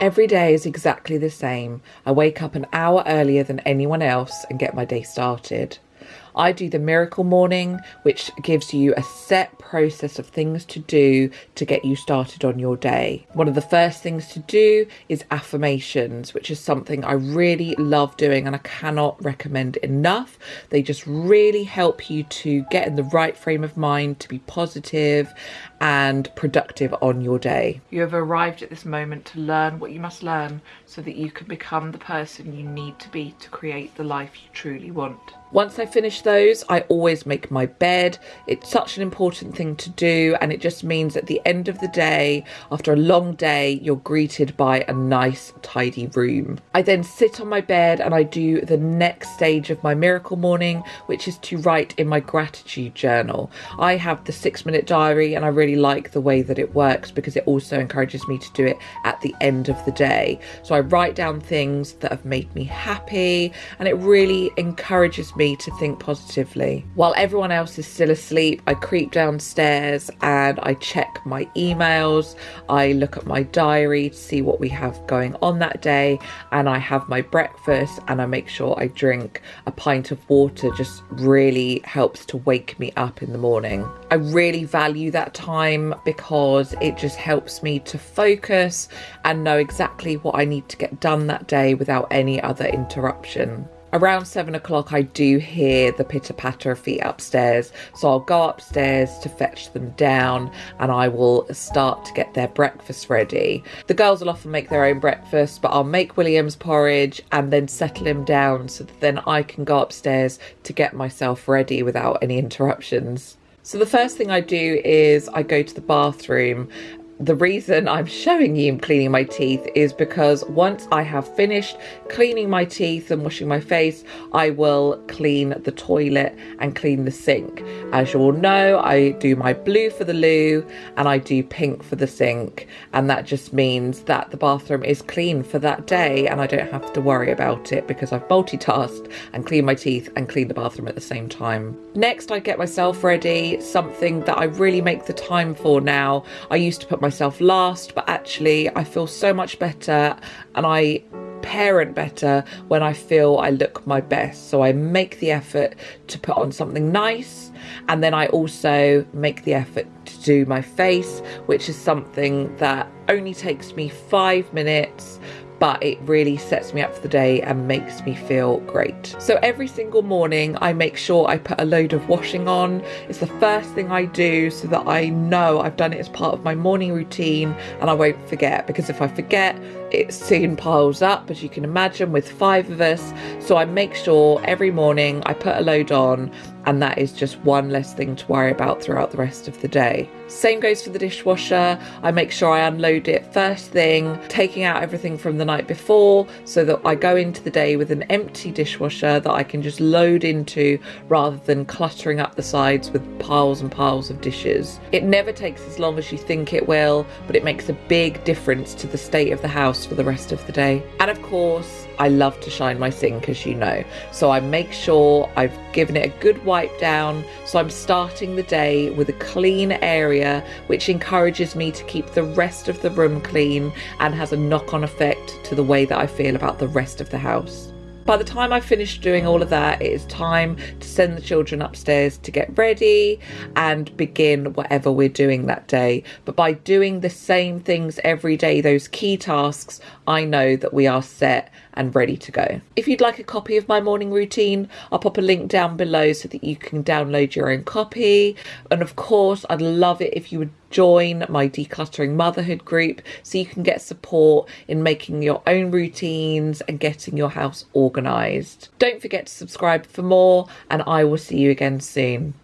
Every day is exactly the same. I wake up an hour earlier than anyone else and get my day started. I do the miracle morning, which gives you a set process of things to do to get you started on your day. One of the first things to do is affirmations, which is something I really love doing and I cannot recommend enough. They just really help you to get in the right frame of mind to be positive and productive on your day. You have arrived at this moment to learn what you must learn so that you can become the person you need to be to create the life you truly want. Once I finish those, I always make my bed. It's such an important thing to do, and it just means at the end of the day, after a long day, you're greeted by a nice, tidy room. I then sit on my bed and I do the next stage of my miracle morning, which is to write in my gratitude journal. I have the six minute diary, and I really like the way that it works because it also encourages me to do it at the end of the day. So I write down things that have made me happy, and it really encourages me me to think positively. While everyone else is still asleep, I creep downstairs and I check my emails. I look at my diary to see what we have going on that day, and I have my breakfast and I make sure I drink a pint of water, just really helps to wake me up in the morning. I really value that time because it just helps me to focus and know exactly what I need to get done that day without any other interruption. Around seven o'clock I do hear the pitter patter of feet upstairs. So I'll go upstairs to fetch them down and I will start to get their breakfast ready. The girls will often make their own breakfast but I'll make William's porridge and then settle him down so that then I can go upstairs to get myself ready without any interruptions so the first thing I do is I go to the bathroom the reason I'm showing you cleaning my teeth is because once I have finished cleaning my teeth and washing my face, I will clean the toilet and clean the sink. As you all know, I do my blue for the loo and I do pink for the sink. And that just means that the bathroom is clean for that day and I don't have to worry about it because I've multitasked and cleaned my teeth and cleaned the bathroom at the same time. Next, I get myself ready, something that I really make the time for now. I used to put my myself last, but actually I feel so much better and I parent better when I feel I look my best. So I make the effort to put on something nice and then I also make the effort to do my face, which is something that only takes me five minutes but it really sets me up for the day and makes me feel great. So every single morning I make sure I put a load of washing on. It's the first thing I do so that I know I've done it as part of my morning routine and I won't forget because if I forget it soon piles up as you can imagine with five of us so I make sure every morning I put a load on and that is just one less thing to worry about throughout the rest of the day. Same goes for the dishwasher. I make sure I unload it first thing, taking out everything from the night before so that I go into the day with an empty dishwasher that I can just load into rather than cluttering up the sides with piles and piles of dishes. It never takes as long as you think it will, but it makes a big difference to the state of the house for the rest of the day. And of course, I love to shine my sink, as you know. So I make sure I've given it a good wipe down. So I'm starting the day with a clean area, which encourages me to keep the rest of the room clean and has a knock on effect to the way that I feel about the rest of the house. By the time I finish doing all of that, it is time to send the children upstairs to get ready and begin whatever we're doing that day. But by doing the same things every day, those key tasks, I know that we are set and ready to go. If you'd like a copy of my morning routine, I'll pop a link down below so that you can download your own copy. And of course, I'd love it if you would join my decluttering motherhood group so you can get support in making your own routines and getting your house organized. Don't forget to subscribe for more and I will see you again soon.